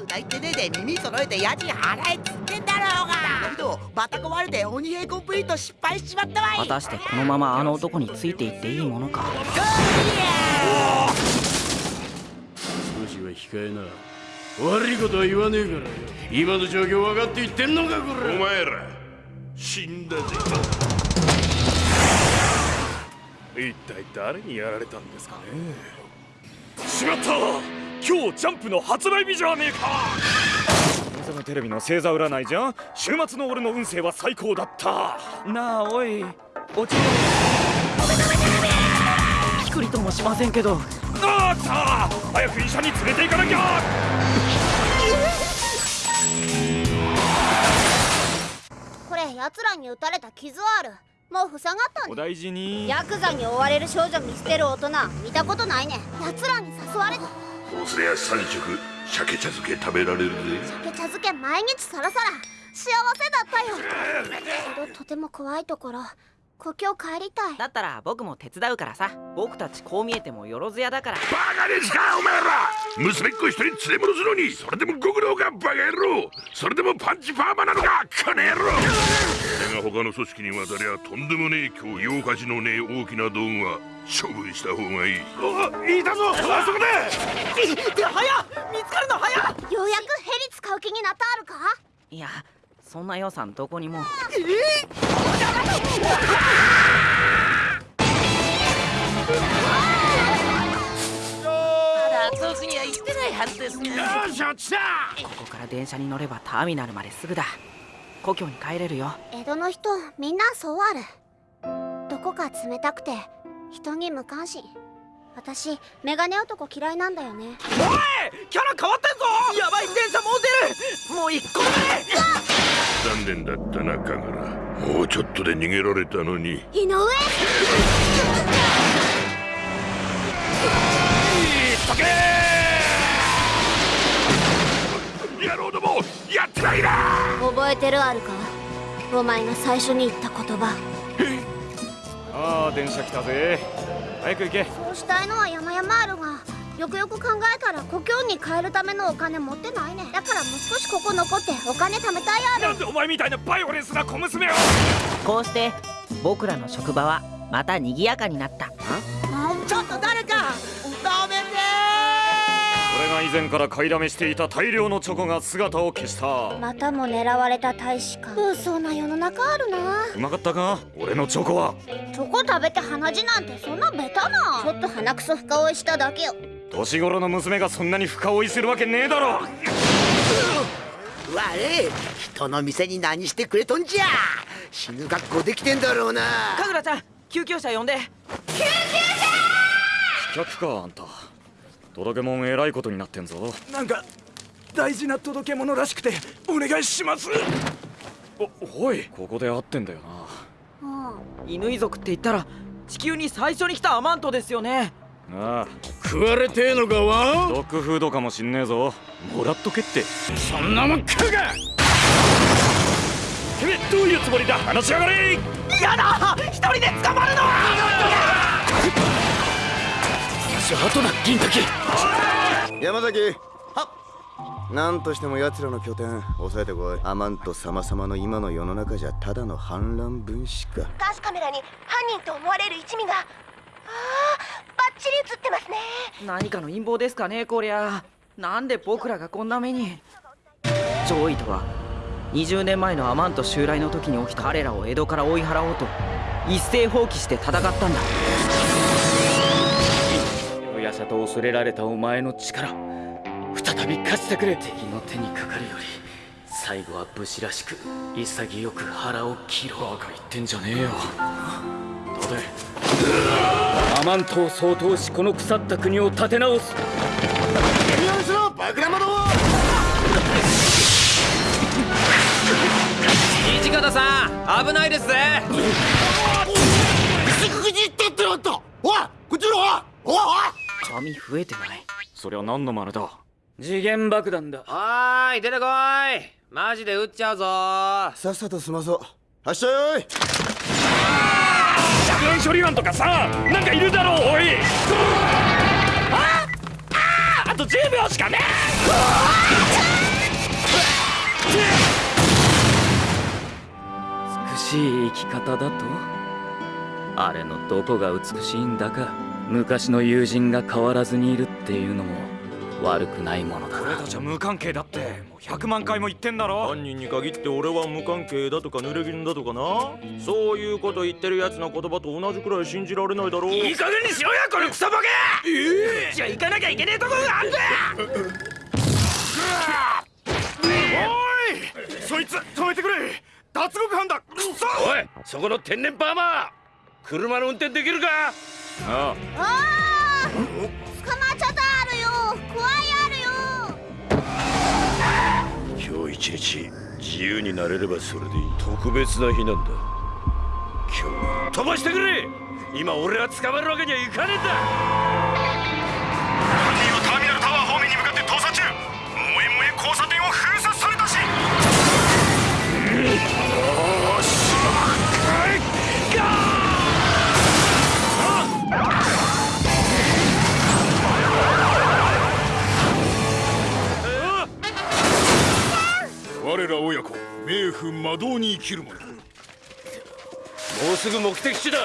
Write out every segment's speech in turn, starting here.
うだ言ってねえで耳揃えて家賃払えっつってんだろうがだけどバタ壊れて鬼平コンプリート失敗しちまったわい果たしてこのままあの男についていっていいものか少しは控えな悪いことは言わねえからよ今の状況分かって言ってんのかこれお前ら死んだぜ一体誰にやられたんですかねしまった今日ジャンプの発売日じゃねえか。テレビの星座占いじゃん。週末の俺の運勢は最高だった。なあおい。落ちる。ピクリともしませんけど。ああ来た。早く医者に連れて行かなきゃ。これ奴らに撃たれた傷ある。もう塞がったおね大事に。ヤクザに追われる少女見捨てる大人。見たことないね。奴らに誘われたそうすりゃ三食鮭茶漬け食べられるぜ。鮭茶漬け毎日さらさら幸せだったよ。けどとても怖いところ故郷帰りたい。だったら僕も手伝うからさ。僕たちこう見えてもよろずやだから。バカですかお前ら。娘っ子一人連れ戻すのにそれでもご苦労かバカ野郎。それでもパンチパーマなのかこの野郎他の組織に渡りゃとんでもねえ今日用価値のねえ大きな道具は処分した方がいい。おいたぞあそこで早っ見つかるの早っ。ようやくヘリ使う気になったあるか？いやそんな予算どこにも。まだ遠くには行ってないはずですねよし落ちた。ここから電車に乗ればターミナルまですぐだ故郷に帰れるよ。江戸の人みんなそうある。どこか冷たくて人に無関心。私メガネ男嫌いなんだよね。キャラ変わってんぞ。やばい電車もう出る。もう一個目。残念だったな神楽もうちょっとで逃げられたのに。井上野郎どもやってないな覚えてるあるか？お前が最初に言った言葉。ああ電車来たぜ。早く行け。そうしたいのは山々あるがよくよく考えたら故郷に帰るためのお金持ってないね。だからもう少しここ残ってお金貯めたいある。なんでお前みたいなバイオレンスな小娘を！こうして僕らの職場はまた賑やかになった。ち以前から買いだめしていた大量のチョコが姿を消した。またも狙われた大使館。嘘な世の中あるな。うまかったか？俺のチョコは。チョコ食べて鼻血なんてそんなベタな。ちょっと鼻くそ深追いしただけよ。年頃の娘がそんなに深追いするわけねえだろ。われ人の店に何してくれとんじゃ。死ぬ格好できてんだろうな。かぐらちゃん救急車呼んで。客かあんた届け物えらいことになってんぞ。なんか大事な届け物らしくてお願いします。おおいここで会ってんだよな。うん犬イ族って言ったら地球に最初に来たアマントですよね。ああ。食われてえのかわ？ドッグフードかもしんねえぞ。もらっとけって。そんなもん食うか！てめえどういうつもりだ？話しやがれ！やだ！一人で捕まるのじゃあとだ銀滝山崎。なんとしても奴らの拠点抑えてこい。アマント様々の今の世の中じゃただの反乱分子か。監視カメラに犯人と思われる一味が。ああバッチリ映ってますね。何かの陰謀ですかねこりゃ。なんで僕らがこんな目に。上位とは20年前のアマント襲来の時に起きた彼らを江戸から追い払おうと一斉放棄して戦ったんだと恐れられたお前の力再び貸してくれ。敵の手にかかるより最後は武士らしく潔く腹を切ろう。バカ言ってんじゃねえよ。どうでアマントを総統しこの腐った国を立て直す。土方さん危ないですぜ髪増えてない？そりゃ何の真似だ？次元爆弾だ。はーい出てこい。マジで撃っちゃうぞ。さっさと済まそう。発射よい着煙処理班とかさなんかいるだろうおい。あああと10秒しかね美しい生き方だと？あれのどこが美しいんだか。昔の友人が変わらずにいるっていうのも悪くないものだ俺たちは無関係だって。もう100万回も言ってんだろ。犯人に限って俺は無関係だとか濡れ衣だとかな。そういうこと言ってるやつの言葉と同じくらい信じられないだろう。いい加減にしろよこのクソボケ！えじゃあ行かなきゃいけねえところがあんだおいそいつ止めてくれ！脱獄犯だ！くそおいそこの天然パーマー！車の運転できるか？ああ。捕まっちゃったあるよ。怖いあるよ。今日一日自由になれればそれでいい特別な日なんだ。今日飛ばしてくれ。今俺は捕まるわけにはいかねえんだ。犯人はターミナルタワー方面に向かって逃走中。萌え萌え交差点を封鎖され魔道に生きる者もうすぐ目的地だ。ぞ！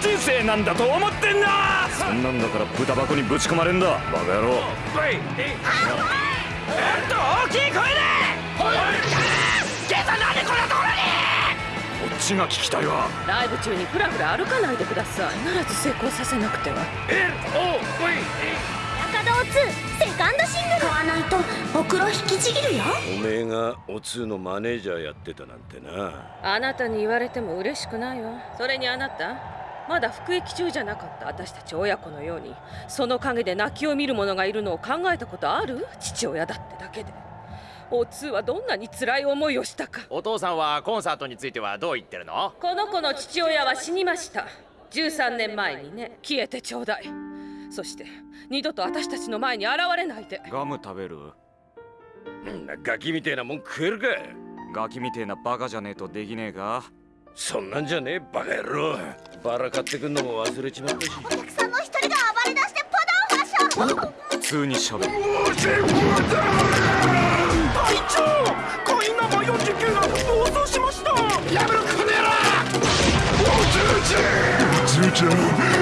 人生なんだと思ってんなそんなんだから豚箱にぶち込まれんだ。バカ野郎。おい。えっと大きい。声でこっちが聞きたいわ。ライブ中にフラフラ歩かないでください。必ず成功させなくては。えおおい中堂2セカンドシングル。買わないとほくろ引きちぎるよ。おめえがおつーのマネージャーやってたなんてな。あなたに言われても嬉しくないわ。それにあなた？まだ服役中じゃなかった？私たち親子のように。その陰で泣きを見る者がいるのを考えたことある？父親だってだけでおつはどんなに辛い思いをしたか。お父さんはコンサートについてはどう言ってるの？この子の父親は死にました。13年前にね消えてちょうだい。そして二度と私たちの前に現れないで。ガム食べる？んなガキみてえなもん食えるか。ガキみてえなバカじゃねえとできねえか？そんなんじゃねえバカ野郎。バラ買ってくんのも忘れちまったし。お客さんの一人が暴れ出してパダーファッション普通にしゃべるの